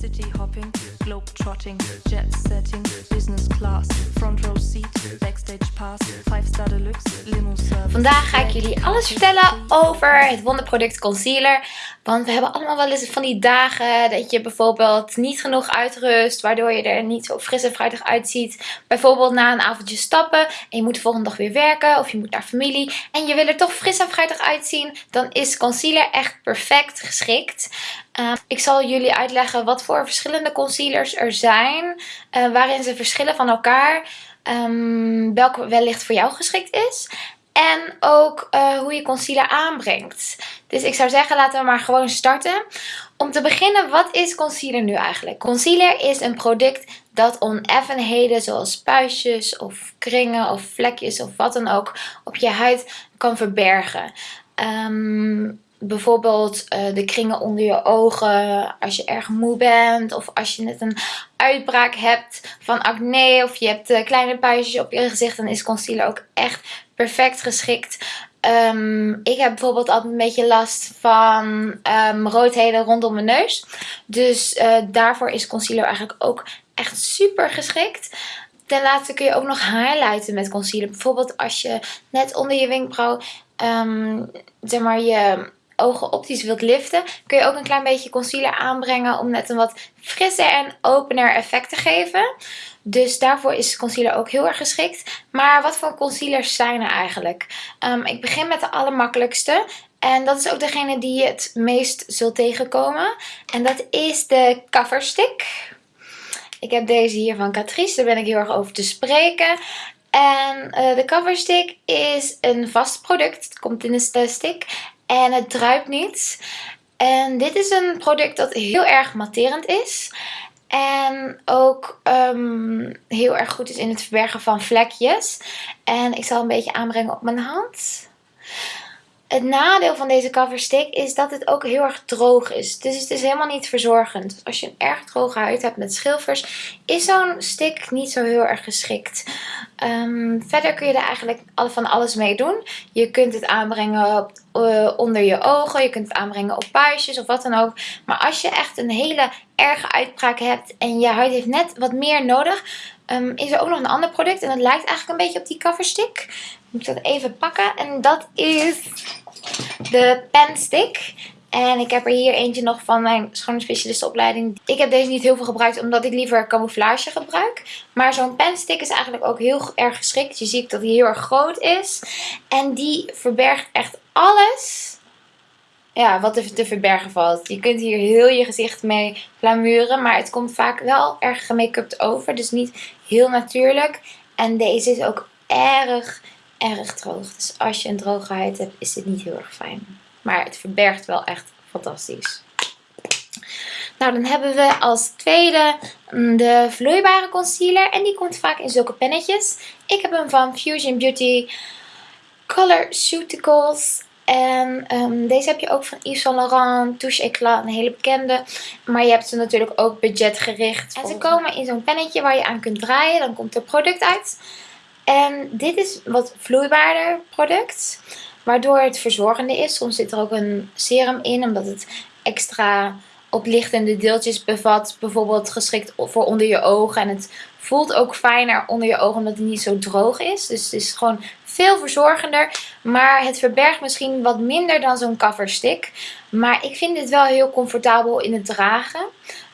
city hopping, globe trotting, jet setting, business class, front row seat, backstage pass, 5 star deluxe, limo service. Vandaag ga ik jullie alles vertellen over het wonderproduct concealer. Want we hebben allemaal wel eens van die dagen dat je bijvoorbeeld niet genoeg uitrust. Waardoor je er niet zo fris en fruitig uitziet. Bijvoorbeeld na een avondje stappen en je moet de volgende dag weer werken of je moet naar familie. En je wil er toch fris en fruitig uitzien. Dan is concealer echt perfect geschikt. Uh, ik zal jullie uitleggen wat voor verschillende concealers er zijn. Uh, waarin ze verschillen van elkaar. Um, welke wellicht voor jou geschikt is. En ook uh, hoe je concealer aanbrengt. Dus ik zou zeggen, laten we maar gewoon starten. Om te beginnen, wat is concealer nu eigenlijk? Concealer is een product dat oneffenheden zoals puistjes of kringen of vlekjes of wat dan ook op je huid kan verbergen. Um, bijvoorbeeld uh, de kringen onder je ogen als je erg moe bent. Of als je net een uitbraak hebt van acne. Of je hebt uh, kleine puistjes op je gezicht. Dan is concealer ook echt perfect geschikt. Um, ik heb bijvoorbeeld altijd een beetje last van um, roodheden rondom mijn neus. Dus uh, daarvoor is concealer eigenlijk ook echt super geschikt. Ten laatste kun je ook nog highlighten met concealer. Bijvoorbeeld als je net onder je wenkbrauw um, zeg maar je ogen optisch wilt liften, kun je ook een klein beetje concealer aanbrengen om net een wat frisser en opener effect te geven. Dus daarvoor is concealer ook heel erg geschikt. Maar wat voor concealers zijn er eigenlijk? Um, ik begin met de allermakkelijkste. En dat is ook degene die je het meest zult tegenkomen. En dat is de Cover Stick. Ik heb deze hier van Catrice, daar ben ik heel erg over te spreken. En uh, de Cover Stick is een vast product. Het komt in een stick. En het druipt niet. En dit is een product dat heel erg matterend is. En ook um, heel erg goed is in het verbergen van vlekjes. En ik zal een beetje aanbrengen op mijn hand. Het nadeel van deze cover stick is dat het ook heel erg droog is. Dus het is helemaal niet verzorgend. Als je een erg droge huid hebt met schilfers, is zo'n stick niet zo heel erg geschikt. Um, verder kun je er eigenlijk van alles mee doen. Je kunt het aanbrengen uh, onder je ogen. Je kunt het aanbrengen op puistjes of wat dan ook. Maar als je echt een hele erge uitbraak hebt en je huid heeft net wat meer nodig... Um, is er ook nog een ander product en dat lijkt eigenlijk een beetje op die cover stick. Moet ik dat even pakken. En dat is de pen stick. En ik heb er hier eentje nog van mijn schoonheidsspecialistenopleiding. Ik heb deze niet heel veel gebruikt omdat ik liever camouflage gebruik. Maar zo'n penstick is eigenlijk ook heel erg geschikt. Je ziet dat hij heel erg groot is. En die verbergt echt alles ja, wat er te verbergen valt. Je kunt hier heel je gezicht mee plamuren. Maar het komt vaak wel erg gemake-upt over. Dus niet heel natuurlijk. En deze is ook erg, erg droog. Dus als je een droge huid hebt, is dit niet heel erg fijn. Maar het verbergt wel echt fantastisch. Nou, dan hebben we als tweede mm, de vloeibare concealer. En die komt vaak in zulke pennetjes. Ik heb hem van Fusion Beauty Color Ceuticals. En um, deze heb je ook van Yves Saint Laurent, Touche Eclat, een hele bekende. Maar je hebt ze natuurlijk ook budgetgericht. En ze komen in zo'n pennetje waar je aan kunt draaien. Dan komt er product uit. En dit is wat vloeibaarder product. Waardoor het verzorgende is. Soms zit er ook een serum in. Omdat het extra oplichtende deeltjes bevat. Bijvoorbeeld geschikt voor onder je ogen. En het voelt ook fijner onder je ogen omdat het niet zo droog is. Dus het is gewoon veel verzorgender. Maar het verbergt misschien wat minder dan zo'n coverstick. Maar ik vind dit wel heel comfortabel in het dragen.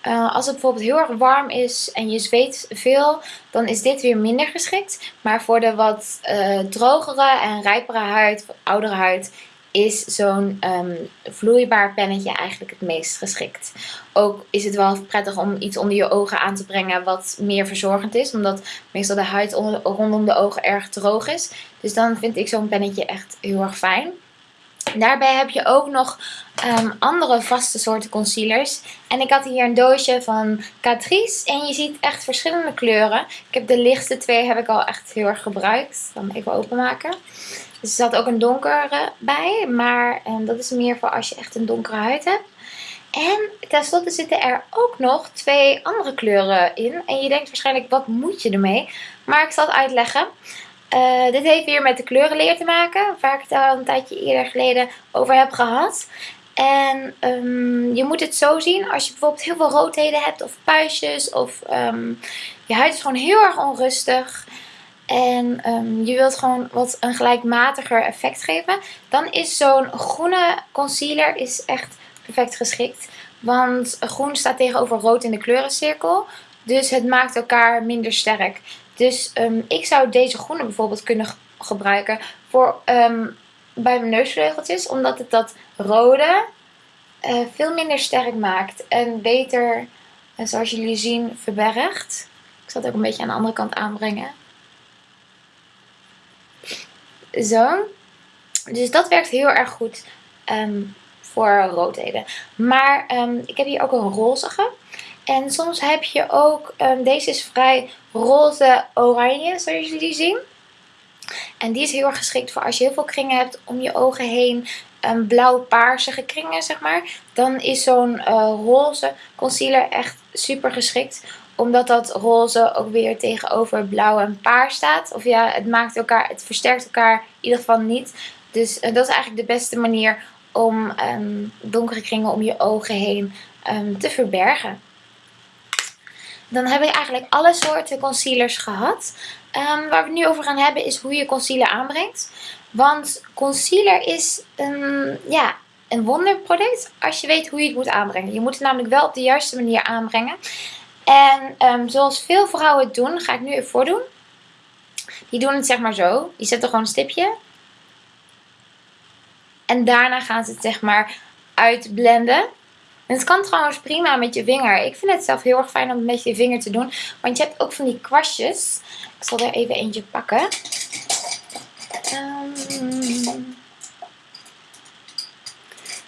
Uh, als het bijvoorbeeld heel erg warm is en je zweet veel, dan is dit weer minder geschikt. Maar voor de wat uh, drogere en rijpere huid, oudere huid, is zo'n um, vloeibaar pennetje eigenlijk het meest geschikt. Ook is het wel prettig om iets onder je ogen aan te brengen wat meer verzorgend is. Omdat meestal de huid rondom de ogen erg droog is. Dus dan vind ik zo'n pennetje echt heel erg fijn. Daarbij heb je ook nog um, andere vaste soorten concealers. En ik had hier een doosje van Catrice. En je ziet echt verschillende kleuren. Ik heb de lichtste twee heb ik al echt heel erg gebruikt. Dan even openmaken. Dus er zat ook een donkere bij. Maar um, dat is meer voor als je echt een donkere huid hebt. En tenslotte zitten er ook nog twee andere kleuren in. En je denkt waarschijnlijk, wat moet je ermee? Maar ik zal het uitleggen. Uh, dit heeft weer met de kleurenleer te maken, waar ik het al een tijdje eerder geleden over heb gehad. En ehm, je moet het zo zien als je bijvoorbeeld heel veel roodheden hebt of puistjes of ehm, je huid is gewoon heel erg onrustig. En ehm, je wilt gewoon wat een gelijkmatiger effect geven. Dan is zo'n groene concealer is echt perfect geschikt. Want groen staat tegenover rood in de kleurencirkel. Dus het maakt elkaar minder sterk. Dus ik zou deze groene bijvoorbeeld kunnen gebruiken voor bij mijn neusvleugeltjes. Omdat het dat rode uh, veel minder sterk maakt. En beter, uh, zoals jullie zien, verbergt. Ik zal het ook een beetje aan de andere kant aanbrengen. Zo. Dus dat werkt heel erg goed um, voor roodheden. Maar ik heb hier ook een rozige. En soms heb je ook, um, deze is vrij roze-oranje, zoals jullie zien. En die is heel erg geschikt voor als je heel veel kringen hebt om je ogen heen. Um, blauw-paarsige kringen, zeg maar. Dan is zo'n uh, roze concealer echt super geschikt. Omdat dat roze ook weer tegenover blauw en paars staat. Of ja, het maakt elkaar, het versterkt elkaar in ieder geval niet. Dus uh, dat is eigenlijk de beste manier om um, donkere kringen om je ogen heen te verbergen. Dan heb ik eigenlijk alle soorten concealers gehad. Um, waar we het nu over gaan hebben is hoe je concealer aanbrengt. Want concealer is een, ja, een wonderproduct als je weet hoe je het moet aanbrengen. Je moet het namelijk wel op de juiste manier aanbrengen. En um, zoals veel vrouwen het doen, ga ik nu even voordoen. Die doen het zeg maar zo. Die zetten gewoon een stipje. En daarna gaan ze het zeg maar uitblenden. En het kan trouwens prima met je vinger. Ik vind het zelf heel erg fijn om het met je vinger te doen. Want je hebt ook van die kwastjes. Ik zal er even eentje pakken. Um,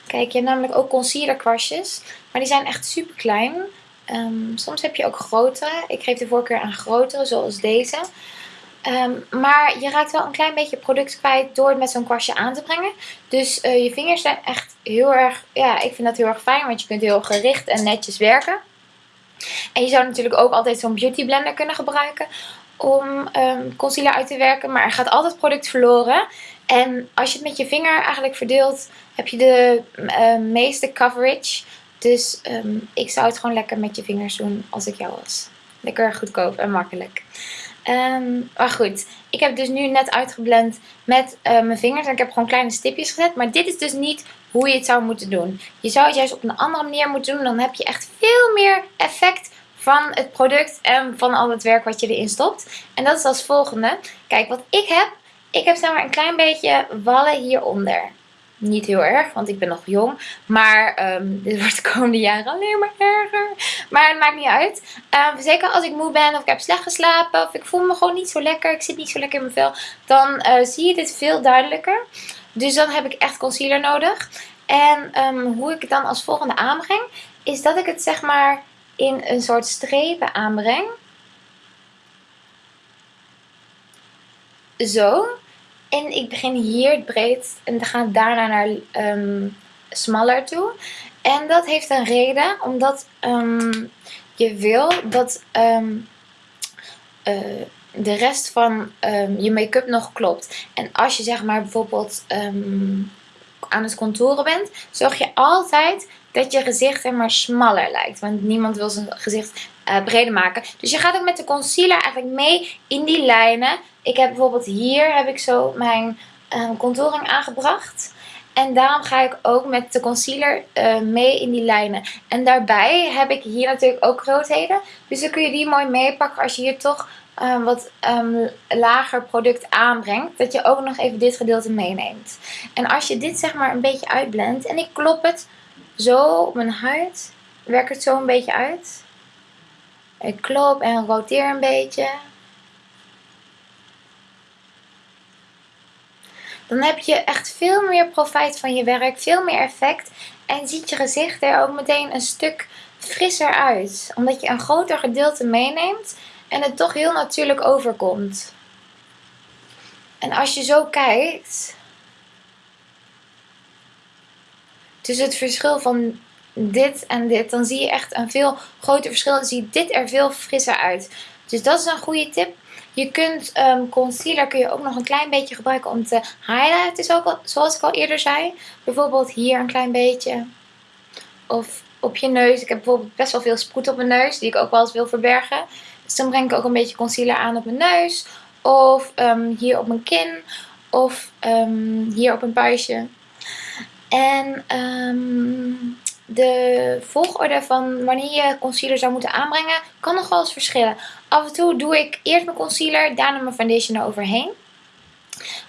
kijk, je hebt namelijk ook concealer kwastjes. Maar die zijn echt super klein. Um, soms heb je ook grotere. Ik geef de voorkeur aan grotere, zoals deze. Um, maar je raakt wel een klein beetje product kwijt door het met zo'n kwastje aan te brengen. Dus uh, je vingers zijn echt heel erg, ja, ik vind dat heel erg fijn. Want je kunt heel gericht en netjes werken. En je zou natuurlijk ook altijd zo'n beauty blender kunnen gebruiken om um, concealer uit te werken. Maar er gaat altijd product verloren. En als je het met je vinger eigenlijk verdeelt, heb je de uh, meeste coverage. Dus um, ik zou het gewoon lekker met je vingers doen als ik jou was. Lekker goedkoop en makkelijk. Maar goed, ik heb dus nu net uitgeblend met uh, mijn vingers. En ik heb gewoon kleine stipjes gezet. Maar dit is dus niet hoe je het zou moeten doen. Je zou het juist op een andere manier moeten doen. Dan heb je echt veel meer effect van het product en van al het werk wat je erin stopt. En dat is als volgende. Kijk, wat ik heb. Ik heb zeg maar een klein beetje wallen hieronder. Niet heel erg, want ik ben nog jong. Maar um, dit wordt de komende jaren alleen maar erger. Maar het maakt niet uit. Um, zeker als ik moe ben of ik heb slecht geslapen. Of ik voel me gewoon niet zo lekker. Ik zit niet zo lekker in mijn vel. Dan uh, zie je dit veel duidelijker. Dus dan heb ik echt concealer nodig. En um, hoe ik het dan als volgende aanbreng. Is dat ik het zeg maar in een soort strepen aanbreng. Zo. En ik begin hier breed en dan ga daarna naar um, smaller toe. En dat heeft een reden, omdat um, je wil dat uh, de rest van je make-up nog klopt. En als je zeg maar bijvoorbeeld aan het contouren bent, zorg je altijd dat je gezicht er maar smaller lijkt. Want niemand wil zijn gezicht uh, breder maken. Dus je gaat ook met de concealer eigenlijk mee in die lijnen. Ik heb bijvoorbeeld hier heb ik zo mijn um, contouring aangebracht. En daarom ga ik ook met de concealer uh, mee in die lijnen. En daarbij heb ik hier natuurlijk ook roodheden. Dus dan kun je die mooi meepakken als je hier toch um, wat um, lager product aanbrengt. Dat je ook nog even dit gedeelte meeneemt. En als je dit zeg maar een beetje uitblendt. En ik klop het zo op mijn huid. Werk het zo een beetje uit. Ik klop en roteer een beetje. Dan heb je echt veel meer profijt van je werk. Veel meer effect. En ziet je gezicht er ook meteen een stuk frisser uit. Omdat je een groter gedeelte meeneemt. En het toch heel natuurlijk overkomt. En als je zo kijkt. tussen het verschil van dit en dit, dan zie je echt een veel groter verschil. Dan ziet dit er veel frisser uit. Dus dat is een goede tip. Je kunt ehm, concealer kun je ook nog een klein beetje gebruiken om te highlighten, zoals ik al eerder zei. Bijvoorbeeld hier een klein beetje. Of op je neus. Ik heb bijvoorbeeld best wel veel sproet op mijn neus, die ik ook wel eens wil verbergen. Dus dan breng ik ook een beetje concealer aan op mijn neus. Of ehm, hier op mijn kin. Of ehm, hier op een puistje. En um, de volgorde van wanneer je concealer zou moeten aanbrengen kan nog wel eens verschillen. Af en toe doe ik eerst mijn concealer, daarna mijn foundation eroverheen.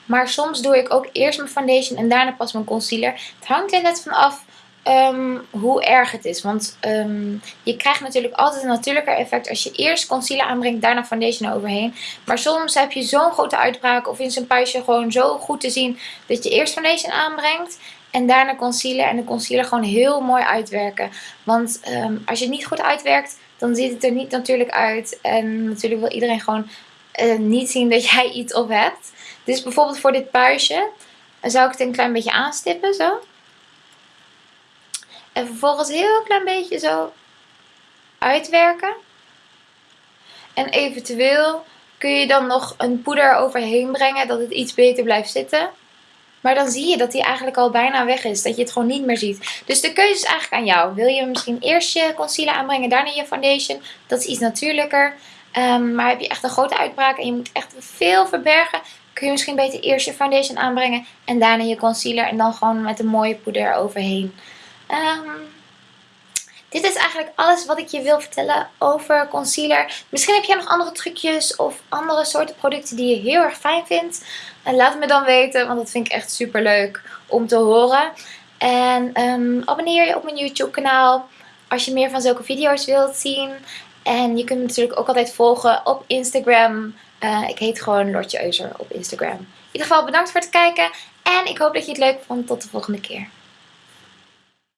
Maar soms doe ik ook eerst mijn foundation en daarna pas mijn concealer. Het hangt er net van af um, hoe erg het is. Want um, je krijgt natuurlijk altijd een natuurlijker effect als je eerst concealer aanbrengt, daarna foundation eroverheen. Maar soms heb je zo'n grote uitbraak of in zijn puistje gewoon zo goed te zien dat je eerst foundation aanbrengt. En daarna concealer. En de concealer gewoon heel mooi uitwerken. Want um, als je het niet goed uitwerkt, dan ziet het er niet natuurlijk uit. En natuurlijk wil iedereen gewoon uh, niet zien dat jij iets op hebt. Dus bijvoorbeeld voor dit puistje zou ik het een klein beetje aanstippen. Zo. En vervolgens heel klein beetje zo uitwerken. En eventueel kun je dan nog een poeder overheen brengen dat het iets beter blijft zitten. Maar dan zie je dat die eigenlijk al bijna weg is. Dat je het gewoon niet meer ziet. Dus de keuze is eigenlijk aan jou. Wil je misschien eerst je concealer aanbrengen, daarna je foundation. Dat is iets natuurlijker. Um, maar heb je echt een grote uitbraak en je moet echt veel verbergen. Kun je misschien beter eerst je foundation aanbrengen en daarna je concealer. En dan gewoon met een mooie poeder overheen. Um, dit is eigenlijk alles wat ik je wil vertellen over concealer. Misschien heb jij nog andere trucjes of andere soorten producten die je heel erg fijn vindt. Laat het me dan weten, want dat vind ik echt super leuk om te horen. En um, abonneer je op mijn YouTube kanaal als je meer van zulke video's wilt zien. En je kunt me natuurlijk ook altijd volgen op Instagram. Uh, ik heet gewoon Lortje Euser op Instagram. In ieder geval bedankt voor het kijken. En ik hoop dat je het leuk vond. Tot de volgende keer.